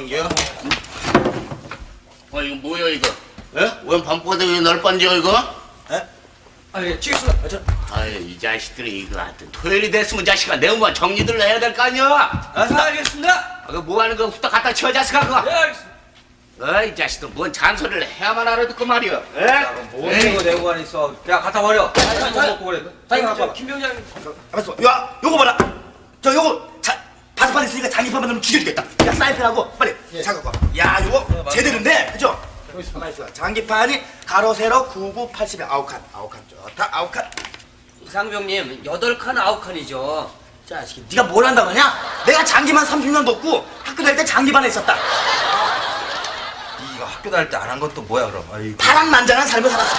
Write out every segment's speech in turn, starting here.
뭐 게야? 아 이거 뭐야 이거? 에? 웬 밤바닥에 날 반지야 이거? 아예 치겠습니다. 저, 아유 이 자식들이 이거 하여튼 토요일이 됐으면 자식아 내일만 정리들 해야 될 거 아니야? 아, 알겠습니다. 아, 그뭐 하는 거 후딱 갖다 치워 자식아 그거 예, 알겠습니다. 어이 자식들 뭔 잔소리를 해야만 알아듣고 말이야 에? 뭔 에이. 이거 내고 가니 있어. 야, 갖다 버려. 뭐 먹고 그래. 자기 갖고 와. 김병장. 알았어. 야, 요거 봐라. 저 요거 자, 바둑판 있으니까 장기판 만들면 죽여주겠다. 야, 사인펜하고 빨리. 잠깐 봐. 야, 요거 제대로인데, 그죠? 가만 있어. 장기판이 가로 세로 99, 80에 아홉 칸, 아홉 칸 좋다, 아홉 칸. 이상병님, 여덟 칸, 아홉 칸이죠. 자식이, 네가 뭘 한다고 하냐? 내가 장기만 30년 뒀고 학교 다닐 때 장기반에 있었다. 이거 학교 다닐 때 안 한 것도 뭐야 그럼? 아이고. 파란만장한 삶을 살았어.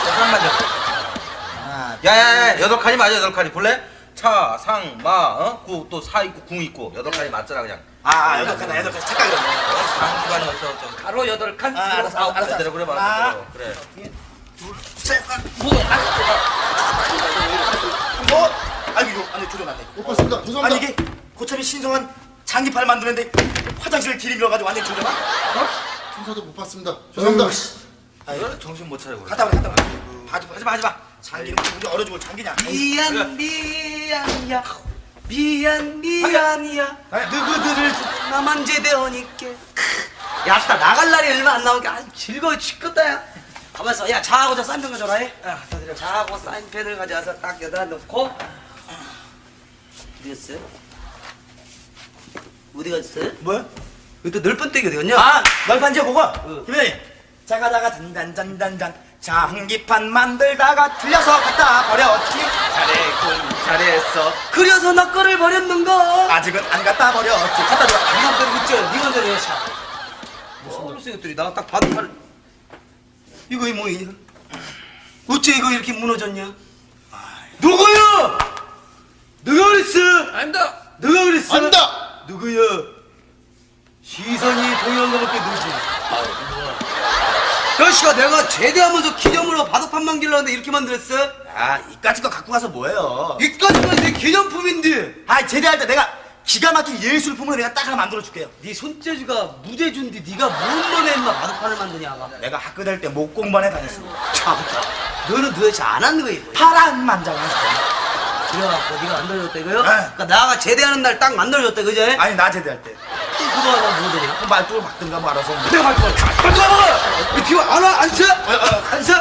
하나, 야야야 여덟 칸이 맞아 여덟 칸이 볼래? 차, 상, 마, 어? 구, 또 사 있고 궁 있고 여덟 칸이 맞잖아 그냥. 아, 아, 여덟 칸, 여덟 칸. 착각이네. 상기관이 어쩌 어쩌. 가로 여덟 칸, 아, 알았어, 아홉 칸. 알았어. 그대로 그래 하나, 봐. 그래. 셋, 뭐? 뭐? 아이고, 이거 안에 조져놨네. 못 봤습니다. 아니 죄송합니다. 이게 고참이 신성한 장기판을 만드는데 화장실을 들이밀어가지고 완전 조져놔? 순서도 못 봤습니다. 죄송합니다. 이거 정신 못 차리고. 그래. 갔다 오래 갔다 오래 하지 마 하지 마 하지 마 장기는 우리 얼어 죽을 장기냐 미안, 미안이야. 미안, 미안이야. 누구들을 나만 제대하니께. 야, 나 나갈 날이 얼마 안 남은 게 아주 즐거워 죽겠다, 야. 가만 있어. 야, 자하고 저 사인펜 가져라, 해. 야, 다 드려. 자하고 사인펜을 가져와서 딱 여기다 넣고. 어디 갔어? 어디 갔어? 뭐야? 또 늘뻔데기 어디 갔냐? 아 널판지야 그거 김현이 자가자가 단단단단 단 장기판 만들다가 틀려서 갖다 버렸지 잘했군 잘했어 그래서 나 거를 버렸는가? 아직은 안 갖다 버렸지 갖다 줘 이만 때리고 있죠? 때려, 샤. 무슨 놈의 것들이 나 딱 봐도 팔 이거 이 뭐이냐? 어째 이거 이렇게 무너졌냐? 누구야? 누가 그랬어? 아닙니다. 누가 그랬어? 안다. 누구야? 시선이 동요한 거밖에 누구지? 그씨가 내가 제대하면서 기념으로 바둑판 만들려는데 이렇게 만들었어? 아 이까짓 거 갖고 가서 뭐예요? 이까지가 내 기념품인데. 아 제대할 때 내가 기가 막힌 예술품으로 내가 딱 하나 만들어 줄게요. 네 손재주가 무재주인데 네가 뭔 놈에 인마 바둑판을 만드냐가? 내가 학교 다닐 때 목공반에 다녔습니다. 참다 너는 도대체 안 하는 거야 파란 만장한 사람 그래갖고 네가 만들어줬다 이거요? 네. 그러니까 나가 제대하는 날 딱 만들어줬다 그지? 아니 나 제대할 때. 그 거 하나 뭐 되냐? 말뚝을 박든가 뭐 알아서 내가 할 거야 빨리 가봐! 이 뒤로 안 와? 안 서? 안 서?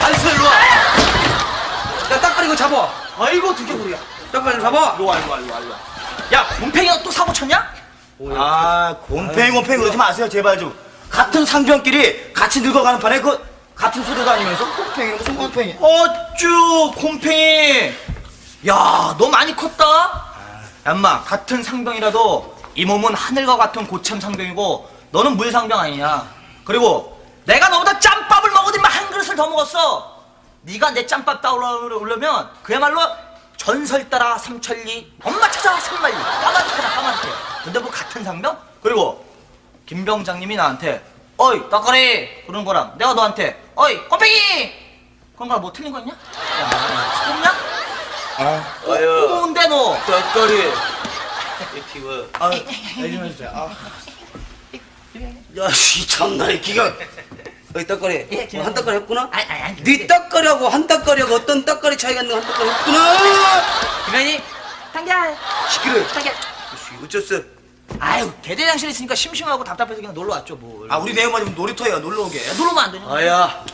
안 서? 일로 와 야 딱가리 이거 잡아 아이고 두 개구리야 딱가리 잡아 일로 와 일로 와 일로 와 일로 와 야 곰팽이가 또 사고 쳤냐? 아, 곰팽이 곰팽이 그러지 마세요, 제발 좀. 같은 상병끼리 같이 늙어가는 판에 그 같은 소리 다니면서 곰팽이 무슨 곰팽이? 어쭈 곰팽이 야 너 많이 컸다 얌마 같은 상병이라도 이 몸은 하늘과 같은 고참 상병이고 너는 물 상병 아니냐 그리고 내가 너보다 짬밥을 먹어도 한 그릇을 더 먹었어 네가 내 짬밥 따오려면 그야말로 전설 따라 삼천리 엄마 찾아 삼만리 까마득하다 까마득해 근데 뭐 같은 상병? 그리고 김병장님이 나한테 어이 떡거리 그러는 거랑 내가 너한테 어이 곰팽이 그런 거랑 뭐 틀린 거 있냐? 야 틀렸냐? 어여 꼰대 너 떡거리 키워 아, 얘좀 해주세요. 아. 야이 참나 이 기가. 어이 떡거리. 예, 김- 한 떡거리 했구나? 아니 아니 아니 네 떡거리하고 한 떡거리하고 어떤 떡거리 차이가 있는 한 떡거리 했구나? 김현이 당겨 시끄러 당겨 어쩌어 아유 대대장실 있으니까 심심하고 답답해서 그냥 놀러 왔죠 뭘. 아, 우리 내엄마 좀 놀이터에 놀러 오게. 놀러 오면 안 되냐? 아야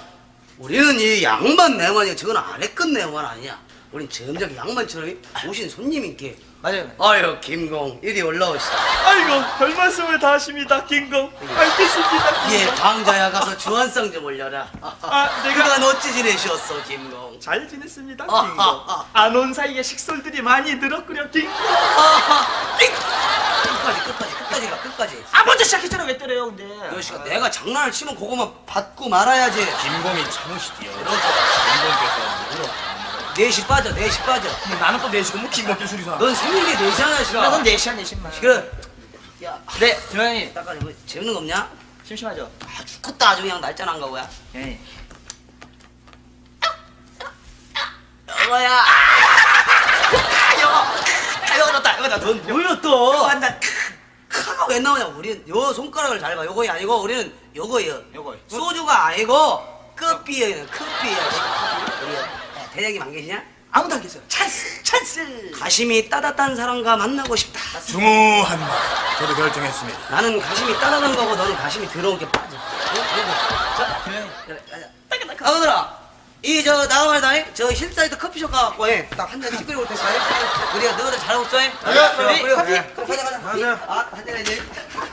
우리는 이 양반 내만이야. 저건 아래 끝 내만 아니야 우린 점점 양반처럼 오신 손님인게 맞아요. 아유 김공 이리 올라오시오. 아이고 별 말씀을 다 하십니다 김공. 알겠습니다 예 방자야 가서 주한상 좀 올려라. 아 그간 어찌 지내셨어 김공? 잘 지냈습니다 아, 김공. 아, 아. 안온 사이에 식솔들이 많이 늘었구려 김공. 삑! 끝까지 끝까지 끝까지 가 끝까지. 아 먼저 시작했잖아 왜 때려요 근데. 이 자식아 내가 장난을 치면 그거만 받고 말아야지. 김공이 참으시디요. 넷이 빠져 넷이 빠져. 근데 나는 또 내시고 뭐 김갑기 수리사. 넌 생긴 게 넷이잖아 나 시가 넌 내시야 내신만 그래. 네 김영현님 딱가리 뭐 재밌는 거 없냐? 심심하죠? 아 죽겠다. 아주 그냥 날짜난 거야 예. 여보야. 이거 넣었다. 이거 넣었다. 넌 뭐야 또? 한다. 카가 왜 나오냐? 우리는 요 손가락을 잘 봐. 요거이 아니고 우리는 요거예요. 요거. 소주가 아니고 커피예요. 커피예요. 우리 대장님 안 계시냐? 아무도 안 계세요 찬스 찬스 가심이 따뜻한 사람과 만나고 싶다 중후한 말. 저도 결정했습니다. 나는 가심이 따뜻한 거고 너는 가심이 더러운 게 빠져 자 그래, 가자. 아, 오늘아, 이, 저, 나가 말이다, 저, 힐사이드 커피숍 가갖고, 해. 딱한잔 시끄러울 때, 해. 우리가 너희들 잘하고 있어, 해. 네. 그래, 커피? 그래. 그래, 가자, 가자. 가자. 아, 한잔 이제.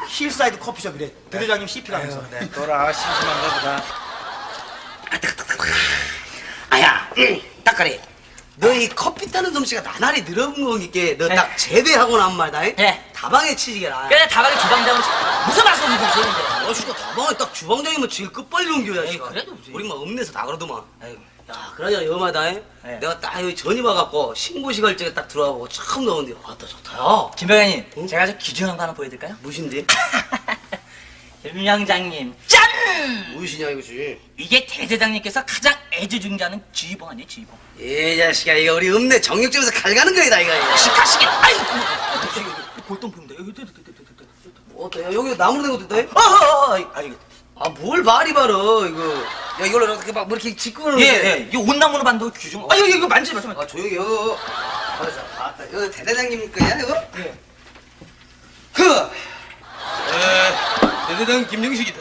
힐사이드 커피숍이래. 대대장님 CP가 하면서. 네, 또라 심심한가 보다. 아야, 응, 딱가리. 너 이 커피 타는 솜씨가 나날이 늘어본 거니까, 너 딱 제대하고 난 말이다, 해. 네. 다방에 치지게라. 그래 다방에 주방장으로 치- 무슨 말씀을 하시는데 너 씨가 다방에 딱 주방장이면 제일 끝빨리 옮겨야, 에이, 씨가. 그래도 무슨- 우리 막 읍내에서 다 그러더만. 아이고. 야, 그러잖아, 여마다, 해. 네. 내가 딱 여기 전이 와갖고, 신고식 할 적에 딱 들어가고, 처음 나오는데, 왔다, 좋다, 야. 김병현님 제가 좀 기준한 거 하나 보여드릴까요? 무신데? 김영장님 짠! 무엇이냐 이거지? 이게 대대장님께서 가장 애지중지하는 쥐봉 아니에요 쥐봉? 이 자식아 이거 우리 읍내 정육점에서 갈가는 거이다 이거. 시카시게 아이고! 골동품인데? 여기 어때? 여기 나무로 된 것도 있다 어허 아이고 아뭘 말이 바로 이거. 야 이걸로 이렇게 막뭐 이렇게 짚고 그러는데 예예. 이 온나무로 만든 규정 아 여기 이거 만지지 마세요 아 조용히 여기 알았어 아따 이거 대대장님 거야 이거? 예. 그! 에, 대대장 김영식이다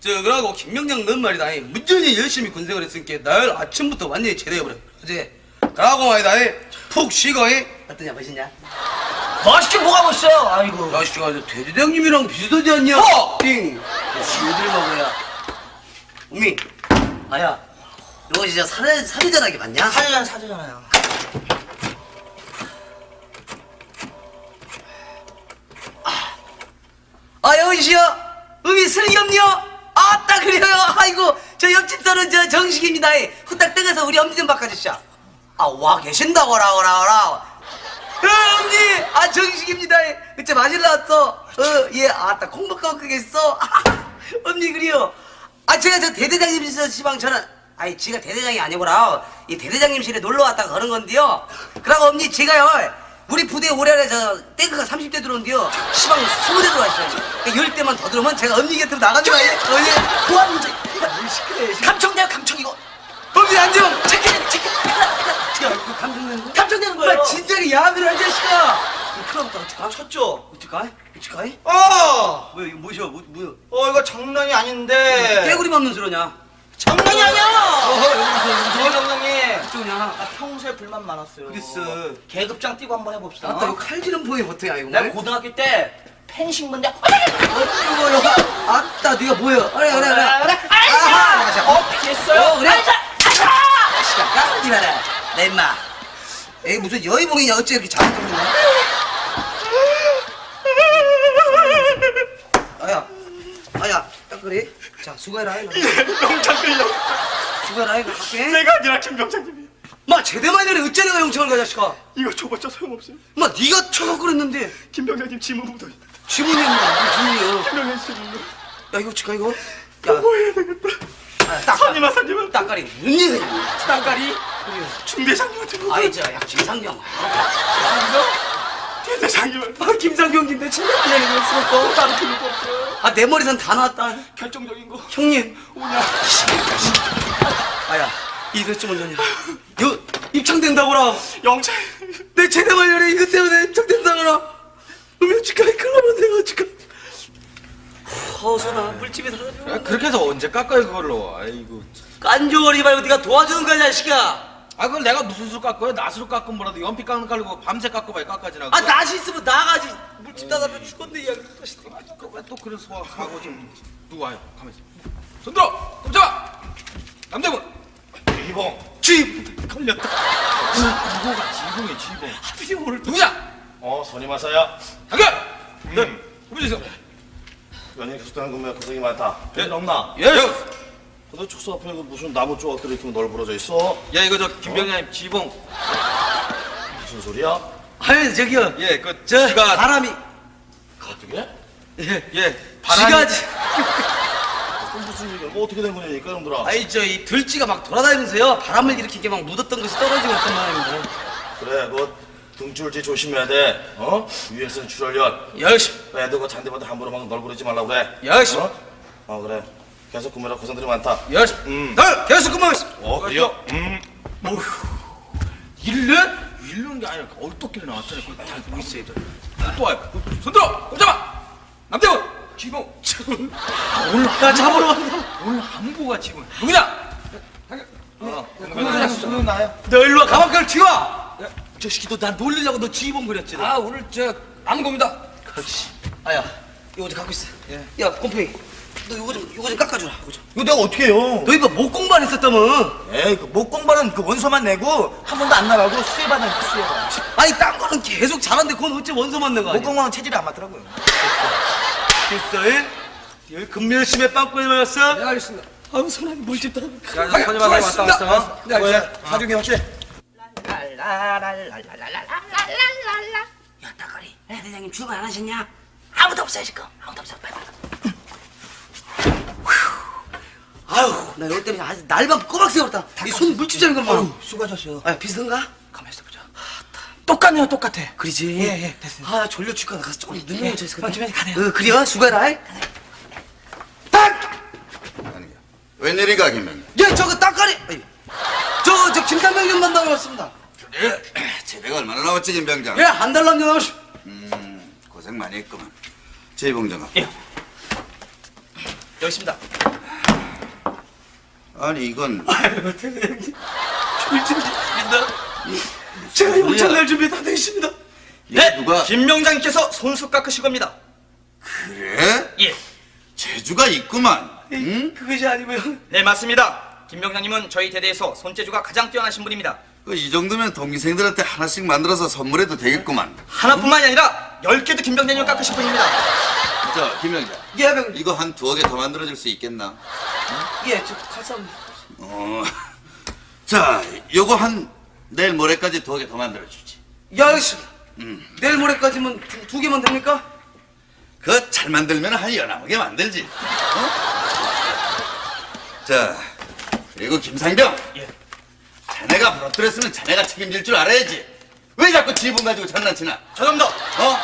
저 그러고 김명장 넌 말이다 무전히 열심히 군생을 했으니까 날 아침부터 완전히 제대해버려 어제 그러고 말이다 푹 쉬고 이. 어떠냐 멋있냐? 맛있게 뭐가 멋있어요 아이고 야, 씨가 대대장님이랑 비슷하지 않냐? 어! 띵! 지우들 먹어야. 우미, 아야, 이거 진짜 사례, 사례전하게 맞냐? 사주잖아 사주잖아요 아, 여기시여! 우미 슬기엄니요? 아따, 그래요? 아이고, 저 옆집 사는 저 정식입니다. 후딱 떠가서 우리 엄니 좀 바꿔주시오. 아, 와 계신다고, 라, 오라, 오라. 어, 엄니! 아, 정식입니다. 그때 마실라 왔어. 어, 예, 아따, 콩밥 갖고 계셨어. 엄니, 그래요. 아, 제가 저 대대장님이서 시방 저는, 아니, 지가 대대장이 아니고라. 이 대대장님실에 놀러 왔다가 그런 건데요. 그러고 엄니, 제가요. 우리 부대 올해에 저 탱크가 30대 들어온대요. 시방 20대 들어왔어요. 10대만 더 들어오면 제가 엄니 곁으로 해. 어, 예. 고함 문제. 뭘 시끄러워. 감청돼요 감청 이거 엄니 안녕. 체크해 체크해 야, 이거 감정되는 거? 감청되는 거예요 나 진작에 야근을 한 자식아. 큰일 났다. 어떡하? 쳤죠 어떡하? 어떡하? 어! 뭐야, 이거 뭐야, 뭐, 뭐야. 어 이거 장난이 아닌데 깨구리 맞는 소리냐? 장난이 아니야 어허, 여기서 저 감독님 이쪽이냐? 나 평소에 불만 많았어요 그랬어. 계급장 뛰고 한번 해봅시다 아따, 이거 칼질은 보이 보통이야, 이거. 내가 고등학교 때 펜싱문대 이거, 이거. 아따, 네가 뭐야? 그래, 그래, 그래. 아하 어 피했어요 어, 그래? 아이자 아이자 시간 까불지 마라. 내 임마. 에이, 무슨 여의봉이냐? 어째 이렇게 잘못 들리냐? 아야, 아야, 딱 그래. 자, 수고해라. 명창 끌려. 수고해라. 이거 갈게. 내가 아니라 김병창님이. 마, 제대만 이래 내가 영창을 가, 자식아. 이거 줘봤자 소용없어요. 마, 네가 쳐갖고 그랬는데. 김병창님 지문 묻어. 지문이 무슨 지문이야. 김병창 지문. 야, 이거 어떡하, 이거? 야, 뭐 해야 되겠다. 아, 딱, 선임아 선임아. 딱가리. 뭔 얘기야? 땅가리. 중대장님한테. 아이, 저, 야, 김상병. 대대장 님한테. 아, 김상병, 김대 친구들이 그랬어. 다른 필요가 없어요. 아, 내 머리선 다 나왔다. 결정적인 거. 형님. 오냐. 아야, 좀 언제냐? 요 입창된다고라. 영창. 내 제대만 열에 이것 때문에 입창된다거라. 그럼 어찌까지 클럽은 내가 어찌까? 허서나 물집에 들어가. 야, 그렇게 해서 언제 깎아요 그걸로? 아이고. 깐조거리 말고 네가 도와주는 거야 자식아. 아 그걸 내가 무슨 수로 깎아요? 낫으로 깎은 뭐라도 연필 깎는 깔고 밤새 깎아봐야 깎아지나. 아 낫이 있으면 나가지. 물집 따다면 죽었네 야. 왜또 그런 소화 사고 좀 누구 와요? 가만히 있어. 손 들어. 깜짝아. 남대문. 이봉. 쥐 걸렸다. 이봉가 지봉이 지봉. 하필이 오늘 누구야? 어 선임하사야. 잠깐. 네. 해보세요. 연예인 계속되는 근무에 고생이 많다. 예, 없나? 예. 야, 근데 축소 앞에 이거 무슨 나무 조각들이 이렇게 널브러져 있어? 야 이거 저 김병장님 지봉. 무슨 소리야? 아니 저기요 예, 그 저 지가 바람이 어떻게? 예 예, 바람이 지가 지- 그럼 무슨 얘기야? 뭐 어떻게 된 거냐니까 형들아. 아니 저 이 들쥐가 막 돌아다니면서요 바람을 일으키게 막 묻었던 것이 떨어지고 있단 말입니다 그래, 그 등줄지 조심해야 돼. 어? 위에서는 출혈연. 열심히 애들 그 잔디밭에 함부로 막 널브러지 말라고 그래. 열심히 어? 어 그래. 계속 근무라 고생들이 많다. 열심히 음. 널 계속 그만하겠습니다 어 그래요? 음. 일래? 일는 게 아니라 얼떨결에 나왔잖아. 그거 잘 보고 있어야 돼. 또 와요. 손 들어. 꼼짝마. 남대문. 지봉. 아, 오늘 나 잡으러 왔나 오늘 안보가 지금 누구냐? 어, 그냥 수는 나요. 너 일로 와 가방 끈 튀어 저 새끼 너나 놀리려고 너 지휘봉 그렸지 너. 아 오늘 저 안보입니다. 아이씨 아야 이거 좀 갖고 있어 야 곰팽이 너 이거 좀 이거 좀 깎아주라 이거 좀. 이거 내가 어떻게 해요? 너 이거 목 공부했었다며 에이 그 목 공부는 그 원서만 내고 한 번도 안 나가고 수혜받는 그 수혜가. 아니 딴 거는 계속 잘하는데 그건 어째 원서만 내가 목 공부는 체질이 안 맞더라고요. 됐어 예? 여기 금멸심에 빵꾸에 맞았어? 네 알겠습니다. 아우 손안이 자, 자, 선임아 왔다 왔어. 네, 왜? 사중이 확실해. 야, 따거리. 에, 대장님 출근 안 하셨냐? 아무도 없어요, 지금. 아무도 없어. 빨리, 빨리. 아유 나 여기 때문에 아주 날밤 꼬박 세웠다 이손 물집자는 것만 수고하셨어요. 아 비슷한가? 가만 있어 보자. 똑같네요, 똑같아. 그러지 예, 예, 됐어요. 아 졸려 죽겠다 가서 조금 늦는 거 있을 어, 좀 가네요. 어 그래요 수고해라 이. 웬일인가 김병장? 예 저거 따까리 저저 김삼병 좀 만나러 왔습니다 그래? 제대가 얼마나 남았지 김병장? 예한 달 남겨놓으시 음, 고생 많이 했구만. 제이봉장아. 예. 여기 있습니다 아니 이건 아유 대장님 졸집니다 제가 용천 낼 준비 다 되어 있습니다 이게 누가 김명장님께서 손수 깎으실 겁니다 그래? 예. 재주가 있구만. 응? 음? 그것이 아니고요 네 맞습니다 김명장님은 저희 대대에서 손재주가 가장 뛰어나신 분입니다 그이 정도면 동기생들한테 하나씩 만들어서 선물해도 되겠구만. 하나뿐만이 아니라 열 개도 김병장님을 깎으실 분입니다 자, 김병장. 예 병. 이거 한 두어 개 더 만들어줄 수 있겠나? 예저 칼싸움 어. 자, 요거 한 내일 모레까지 두어 개 더 만들어주지. 야 알겠습니다 음. 내일 모레까지면 두, 두 개만 됩니까? 그거 잘 만들면 한 여나무게 만들지. 어? 자, 그리고 김상병. 예. 자네가 부러뜨렸으면 자네가 책임질 줄 알아야지. 왜 자꾸 지분 가지고 장난치나? 죄송합니다 어?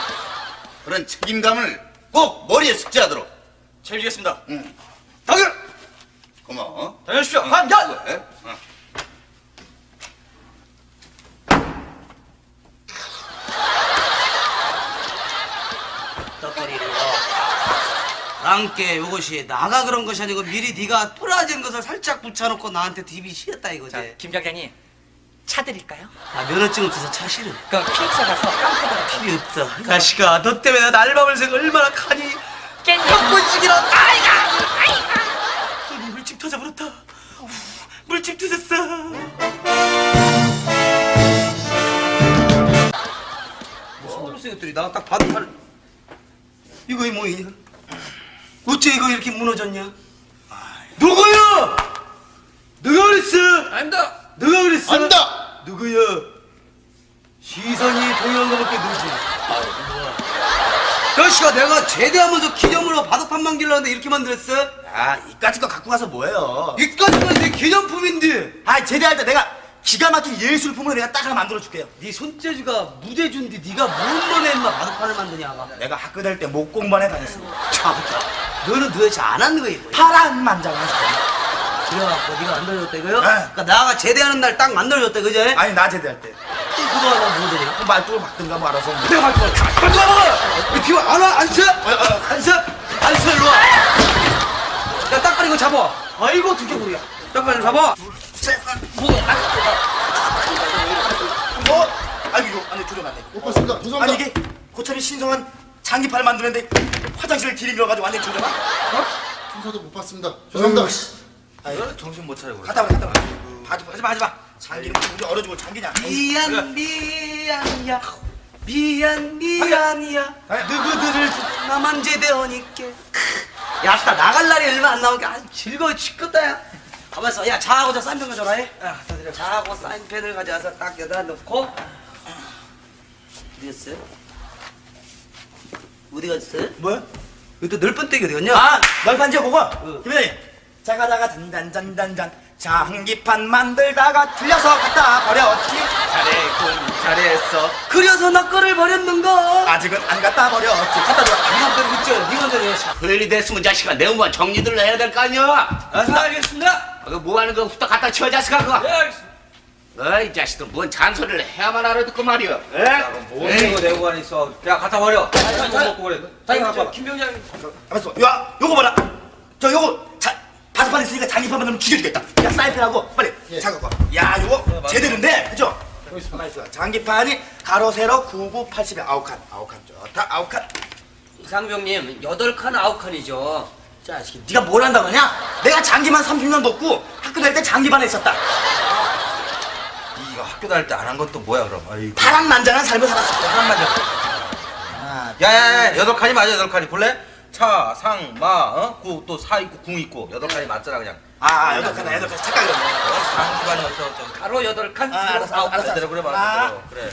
그런 책임감을 꼭 머리에 숙지하도록. 책임지겠습니다 응. 당연 고마워. 다녀오십시오 응, 한잔 수고해. 어. 떡거리로 함께 요것이 나가 그런 것이 아니고 미리 네가 뿌라진 것을 살짝 붙여놓고 나한테 디비 시었다 이거지 김병장님 차 드릴까요? 아 면허증 없어서 차 싫어 그 피엑사 가서 깡패들 필요 없어 가시가 너 때문에 나 새고 얼마나 칸이 헛군식이라 아이가! 아이가! 물집 터져버렸다. 물집 터졌어. 무슨 것들이 나 딱 봐도 팔 이거 이 뭐이냐 어째 이거 이렇게 무너졌냐? 누구야 누가 그랬어? 아닙니다. 누가 그랬어 안다! 누구야 시선이 동요한 거밖에 모르지 너씨가 내가 제대하면서 기념으로 바둑판 만들려는데 이렇게 만들었어? 야 이까짓 거 갖고 가서 뭐해요? 이까지만 내 기념품인데 아 제대할 때 내가 기가 막힌 예술품을 내가 딱 하나 만들어 줄게요. 네 손재주가 무대주인데 네가 뭔 놈의 인마 바둑판을 만드냐 가 내가 학교 다닐 때 목공반에 다녔습니다. 참다 너는 도대체 안 하는 거야 이거 파란 만장한 사람. 그래갖고 네가 만들어줬다 이거요? 네. 그러니까 나가 제대하는 날 딱 만들어줬다 그지? 아니 나 제대할 때. 그거 하나 뭐 되냐? 말뚝을 막든가 뭐 알아서. 내가 갈 거야 빨리 와! 왜 뒤로 안 와? 안 서? 안 서? 안 서, 일로 와 야 딱거리 이거 잡아 아이고 두개구리야 딱거리 잡아 뭐? 아니 이거 안에 조져놨네. 못 봤습니다. 아니 죄송합니다. 이게 고참이 신성한 장기파를 만드는데 화장실을 들이밀어가지고 완전 조져놔? 순서도 못 봤습니다. 죄송합니다. 아유 정신 못 차리고. 와 갔다 와. 하지 마 하지 마 하지 마. 장기는 우리 얼어 죽을 장기냐? 미안 미안이야 미안 미안이야 누구들을 나만 제대하니께 야따 나갈 날이 얼마 안 남은 게 아주 즐거워 죽겠다 야 가만 있어 야 자하고 저 사인펜 가져라 해 야, 다들 자하고 사인펜을 가져와서 딱 여기다 넣고 어디 갔어요? 어디 갔어요? 뭐야? 여기 또 늘뻔데기 어디 갔냐? 아, 널판지 그거. 김현이. 자가자가 잔잔잔잔잔 장기판 만들다가 틀려서 갖다 버렸지. 잘했군 잘했어. 그려서 나 거를 버렸는가? 아직은 안 갖다 버렸지. 갖다 줘. 니가 버리고 있죠? 니가 전에 토요일이 됐으면 자식아 내 몸만 정리들 해야 될 거 아니야? 알겠습니다 알겠습니다. 아, 그뭐 하는 거 후딱 갖다 치워 자식아 그거? 네 알겠습니다. 어이 자식들 뭔 잔소리를 해야만 알아듣고 말이야 뭔 이거 내고 가니 있어? 야 갖다 버려. 자, 자, 먹고 그래 자, 김병장 알았어. 야, 요거 봐라. 저 요거 자, 바스판 있으니까 장기판 만들면 죽여주겠다. 야, 사인펜하고 빨리 잠깐 봐. 야, 요거 제대로인데, 그죠? 가만 있어. 장기판이 가로 세로 99, 80에 아홉 칸, 아홉 칸 좋다, 아홉 칸. 이상병님 여덟 칸 아홉 칸이죠 자식이 네가 뭘 한다고 하냐? 내가 장기만 30년 뒀고 학교 다닐 때 장기반에 있었다. 이거 학교 다닐 때 안 한 것도 뭐야 그럼 아이고 파란만장한 삶을 살았어. 잠깐만요 야야야 여덟 칸이 맞아 여덟 칸이 볼래? 차, 상, 마, 어? 구, 또 사 있고 궁 있고 여덟 칸이 맞잖아 그냥 아, 여덟 칸, 여덟 칸. 착각이네. 상기반이 어쩌고저쩌고 가로 여덟 칸 아, 알았어, 아홉 알았어. 칸 대로 그래 아. 그래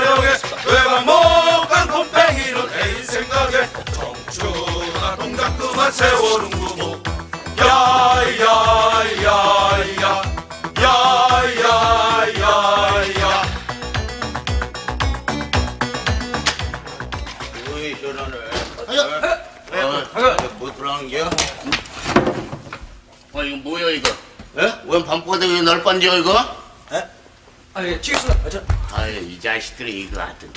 타령에 외박 못간 곰팽이는 애인 생각에 청춘아 동작 그만 세월은 구모. 야야야야. 야야야야. 어이 시원하네 어, 뭐 들어간 게야? 아 이거 뭐야 이거? 에? 웬 밤바닥에 날 반지야 이거? 아예 치겠습니다. 저, 아유 이 자식들이 이거 하여튼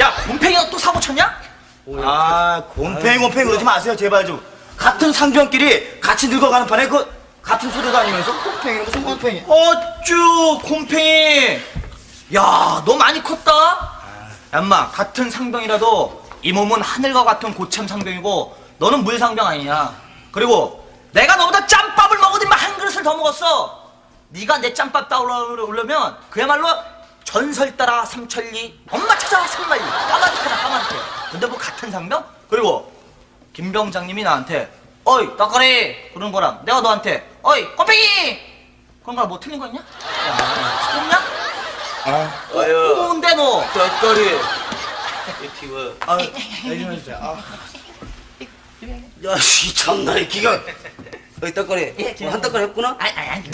야 곰팽이가 또 사고 쳤냐? 아, 곰팽이 곰팽이 그러지 마세요, 제발 좀. 같은 상병끼리 같이 늙어가는 판에 그 같은 소리 다니면서 곰팽이 무슨 곰팽이? 어쭈 곰팽이. 야 너 많이 컸다. 얌마 같은 상병이라도 이 몸은 하늘과 같은 고참 상병이고 너는 물 상병 아니냐. 그리고 내가 너보다 짬밥을 먹어도 한 그릇을 더 먹었어 네가 내 짬밥 따오려면 그야말로 전설 따라 삼천리 엄마 찾아 삼만리. 까마득하다 까마득해. 근데 뭐 같은 상병? 그리고 김병장님이 나한테 어이 떡거리! 그러는 거랑 내가 너한테 어이 곰팽이! 그런 거랑 뭐 틀린 거 있냐? 야 소냐? 아. 꼬운데 너. 떡거리. 아, 얘기좀 해주세요. 아. 야씨 참나 이 기가. 어이 떡거리. 한 떡거리 했구나? 아니 아니